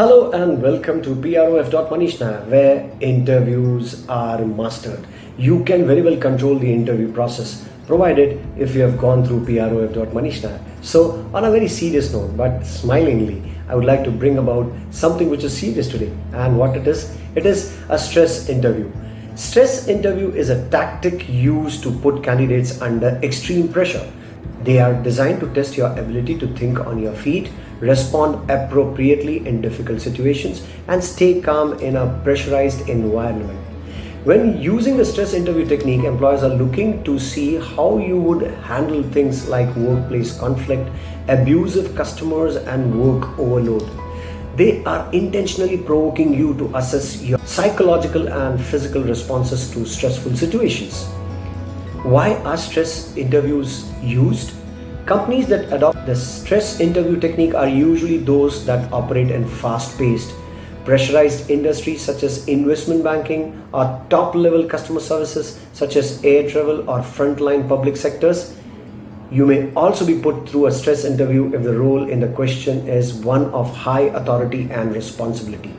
Hello and welcome to PROF.Manishna where interviews are mastered. You can very well control the interview process provided if you have gone through PROF.Manishna. So on a very serious note but smilingly I would like to bring about something which is serious today and what it is? It is a stress interview. Stress interview is a tactic used to put candidates under extreme pressure they are designed to test your ability to think on your feet, respond appropriately in difficult situations, and stay calm in a pressurized environment. When using the stress interview technique, employers are looking to see how you would handle things like workplace conflict, abusive customers, and work overload. They are intentionally provoking you to assess your psychological and physical responses to stressful situations. Why are stress interviews used? Companies that adopt the stress interview technique are usually those that operate in fast-paced, pressurized industries such as investment banking or top-level customer services such as air travel or frontline public sectors. You may also be put through a stress interview if the role in the question is one of high authority and responsibility.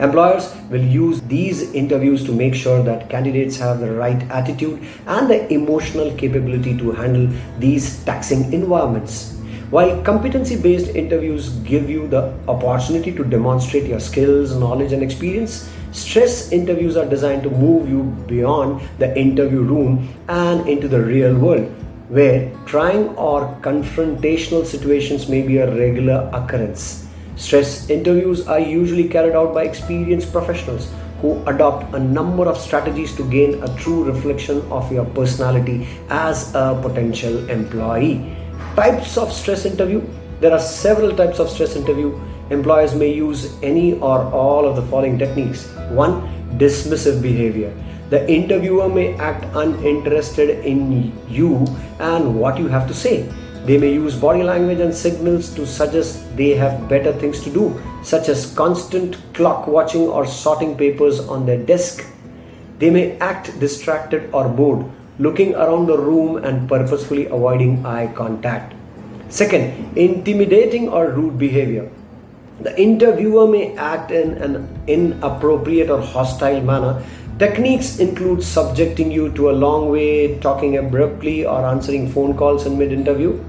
Employers will use these interviews to make sure that candidates have the right attitude and the emotional capability to handle these taxing environments. While competency-based interviews give you the opportunity to demonstrate your skills, knowledge and experience, stress interviews are designed to move you beyond the interview room and into the real world where trying or confrontational situations may be a regular occurrence. Stress interviews are usually carried out by experienced professionals who adopt a number of strategies to gain a true reflection of your personality as a potential employee. Types of stress interview There are several types of stress interview. Employers may use any or all of the following techniques. 1. Dismissive behavior. The interviewer may act uninterested in you and what you have to say. They may use body language and signals to suggest they have better things to do, such as constant clock watching or sorting papers on their desk. They may act distracted or bored, looking around the room and purposefully avoiding eye contact. Second, intimidating or rude behavior. The interviewer may act in an inappropriate or hostile manner. Techniques include subjecting you to a long way, talking abruptly, or answering phone calls in mid interview.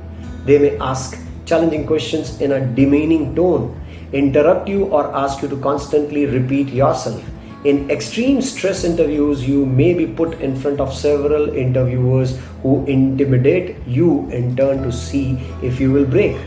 They may ask challenging questions in a demeaning tone, interrupt you or ask you to constantly repeat yourself. In extreme stress interviews, you may be put in front of several interviewers who intimidate you in turn to see if you will break.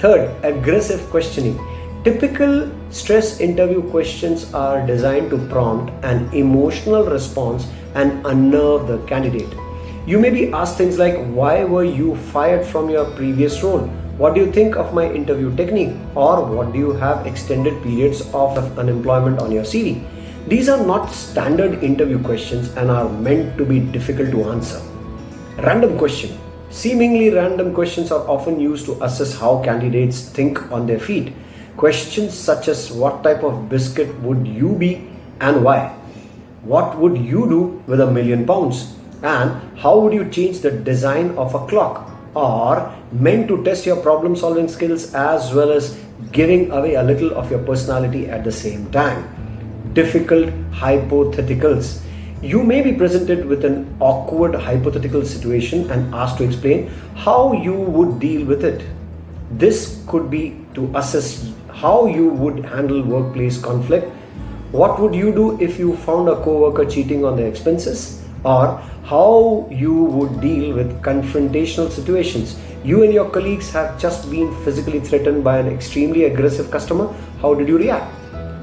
Third, aggressive questioning. Typical stress interview questions are designed to prompt an emotional response and unnerve the candidate. You may be asked things like, why were you fired from your previous role? What do you think of my interview technique? Or what do you have extended periods of unemployment on your CV? These are not standard interview questions and are meant to be difficult to answer. Random question. Seemingly random questions are often used to assess how candidates think on their feet. Questions such as what type of biscuit would you be and why? What would you do with a million pounds? And how would you change the design of a clock are meant to test your problem solving skills as well as giving away a little of your personality at the same time. Difficult hypotheticals. You may be presented with an awkward hypothetical situation and asked to explain how you would deal with it. This could be to assess how you would handle workplace conflict. What would you do if you found a coworker cheating on their expenses? or how you would deal with confrontational situations. You and your colleagues have just been physically threatened by an extremely aggressive customer. How did you react?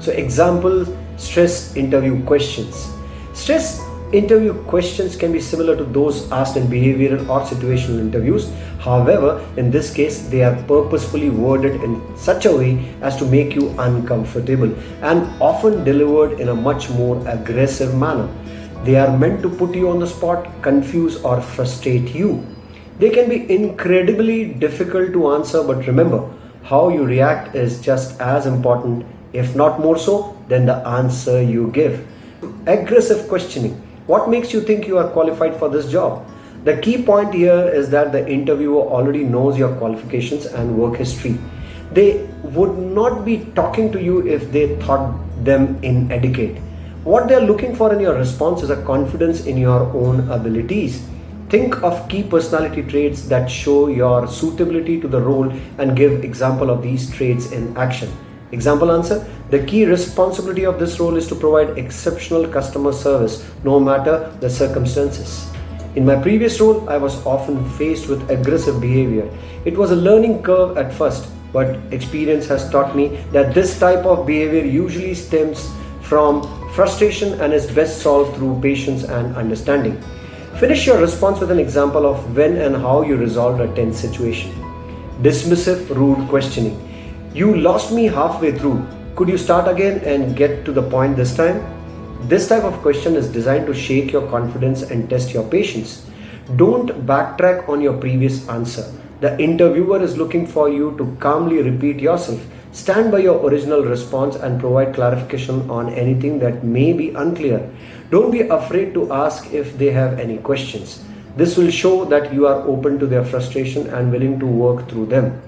So example, stress interview questions. Stress interview questions can be similar to those asked in behavioral or situational interviews. However, in this case, they are purposefully worded in such a way as to make you uncomfortable and often delivered in a much more aggressive manner. They are meant to put you on the spot, confuse or frustrate you. They can be incredibly difficult to answer, but remember, how you react is just as important, if not more so, than the answer you give. Aggressive questioning. What makes you think you are qualified for this job? The key point here is that the interviewer already knows your qualifications and work history. They would not be talking to you if they thought them inadequate. What they're looking for in your response is a confidence in your own abilities. Think of key personality traits that show your suitability to the role and give example of these traits in action. Example answer The key responsibility of this role is to provide exceptional customer service no matter the circumstances. In my previous role, I was often faced with aggressive behavior. It was a learning curve at first, but experience has taught me that this type of behavior usually stems from frustration and is best solved through patience and understanding. Finish your response with an example of when and how you resolved a tense situation. Dismissive, rude questioning. You lost me halfway through. Could you start again and get to the point this time? This type of question is designed to shake your confidence and test your patience. Don't backtrack on your previous answer. The interviewer is looking for you to calmly repeat yourself. Stand by your original response and provide clarification on anything that may be unclear. Don't be afraid to ask if they have any questions. This will show that you are open to their frustration and willing to work through them.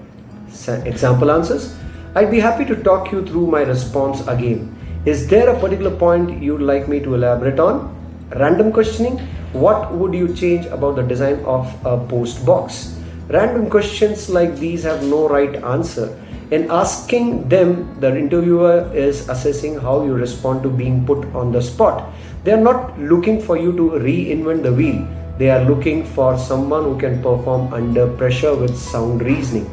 Example answers I'd be happy to talk you through my response again. Is there a particular point you'd like me to elaborate on? Random questioning What would you change about the design of a post box? Random questions like these have no right answer. In asking them, the interviewer is assessing how you respond to being put on the spot. They are not looking for you to reinvent the wheel. They are looking for someone who can perform under pressure with sound reasoning.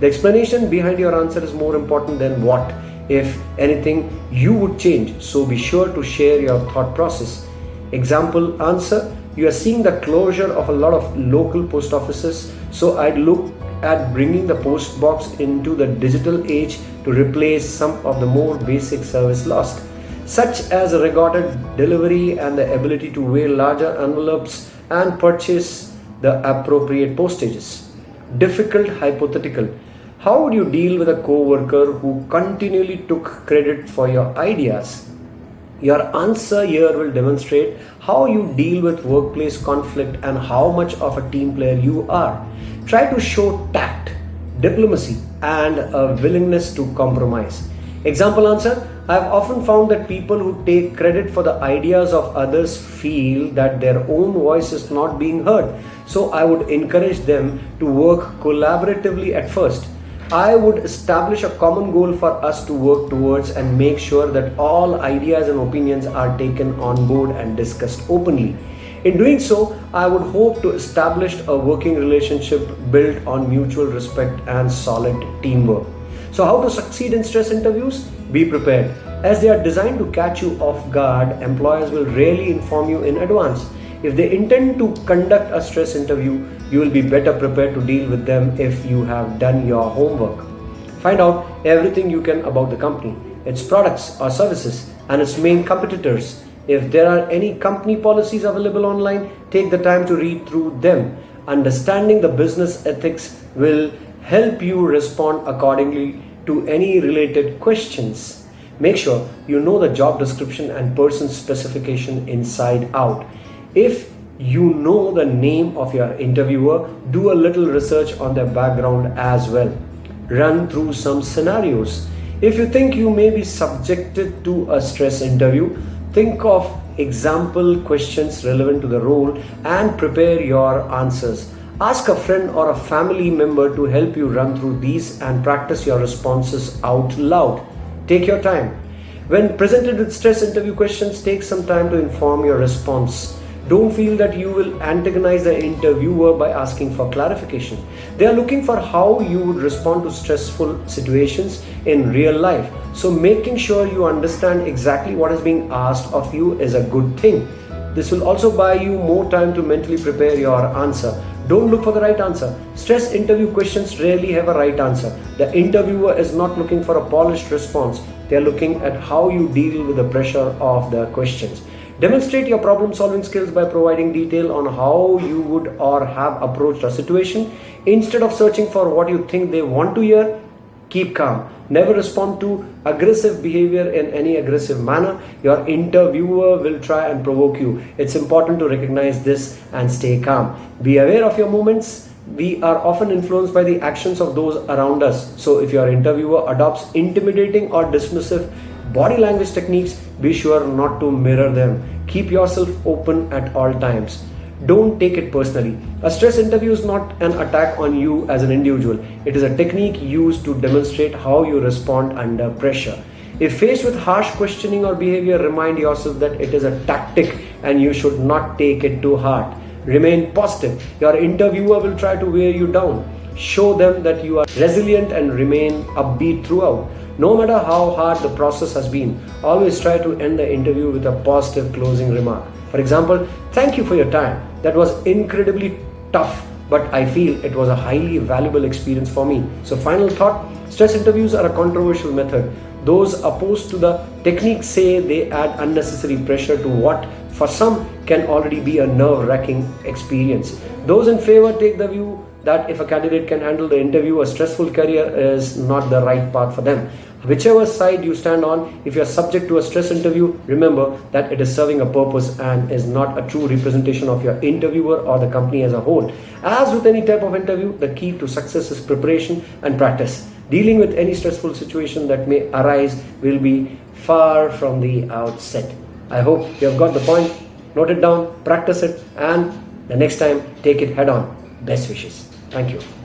The explanation behind your answer is more important than what, if anything, you would change. So be sure to share your thought process. Example answer You are seeing the closure of a lot of local post offices. So I'd look at bringing the post box into the digital age to replace some of the more basic service lost, such as a recorded delivery and the ability to weigh larger envelopes and purchase the appropriate postages. Difficult hypothetical. How would you deal with a coworker who continually took credit for your ideas? Your answer here will demonstrate how you deal with workplace conflict and how much of a team player you are. Try to show tact, diplomacy, and a willingness to compromise. Example answer I've often found that people who take credit for the ideas of others feel that their own voice is not being heard. So I would encourage them to work collaboratively at first I would establish a common goal for us to work towards and make sure that all ideas and opinions are taken on board and discussed openly. In doing so, I would hope to establish a working relationship built on mutual respect and solid teamwork. So, how to succeed in stress interviews? Be prepared. As they are designed to catch you off guard, employers will rarely inform you in advance. If they intend to conduct a stress interview, you will be better prepared to deal with them if you have done your homework. Find out everything you can about the company, its products or services, and its main competitors. If there are any company policies available online, take the time to read through them. Understanding the business ethics will help you respond accordingly to any related questions. Make sure you know the job description and person specification inside out. If you know the name of your interviewer, do a little research on their background as well. Run through some scenarios. If you think you may be subjected to a stress interview, think of example questions relevant to the role and prepare your answers. Ask a friend or a family member to help you run through these and practice your responses out loud. Take your time. When presented with stress interview questions, take some time to inform your response. Don't feel that you will antagonize the interviewer by asking for clarification. They are looking for how you would respond to stressful situations in real life. So, making sure you understand exactly what is being asked of you is a good thing. This will also buy you more time to mentally prepare your answer. Don't look for the right answer. Stress interview questions rarely have a right answer. The interviewer is not looking for a polished response, they are looking at how you deal with the pressure of the questions. Demonstrate your problem solving skills by providing detail on how you would or have approached a situation. Instead of searching for what you think they want to hear, keep calm. Never respond to aggressive behavior in any aggressive manner. Your interviewer will try and provoke you. It's important to recognize this and stay calm. Be aware of your movements we are often influenced by the actions of those around us. So if your interviewer adopts intimidating or dismissive body language techniques, be sure not to mirror them. Keep yourself open at all times. Don't take it personally. A stress interview is not an attack on you as an individual. It is a technique used to demonstrate how you respond under pressure. If faced with harsh questioning or behavior, remind yourself that it is a tactic and you should not take it to heart. Remain positive. Your interviewer will try to wear you down. Show them that you are resilient and remain upbeat throughout. No matter how hard the process has been, always try to end the interview with a positive closing remark. For example, thank you for your time. That was incredibly tough, but I feel it was a highly valuable experience for me. So, final thought stress interviews are a controversial method. Those opposed to the technique say they add unnecessary pressure to what for some can already be a nerve wracking experience. Those in favor take the view that if a candidate can handle the interview, a stressful career is not the right path for them. Whichever side you stand on, if you're subject to a stress interview, remember that it is serving a purpose and is not a true representation of your interviewer or the company as a whole. As with any type of interview, the key to success is preparation and practice. Dealing with any stressful situation that may arise will be far from the outset. I hope you have got the point. Note it down, practice it, and the next time take it head on. Best wishes. Thank you.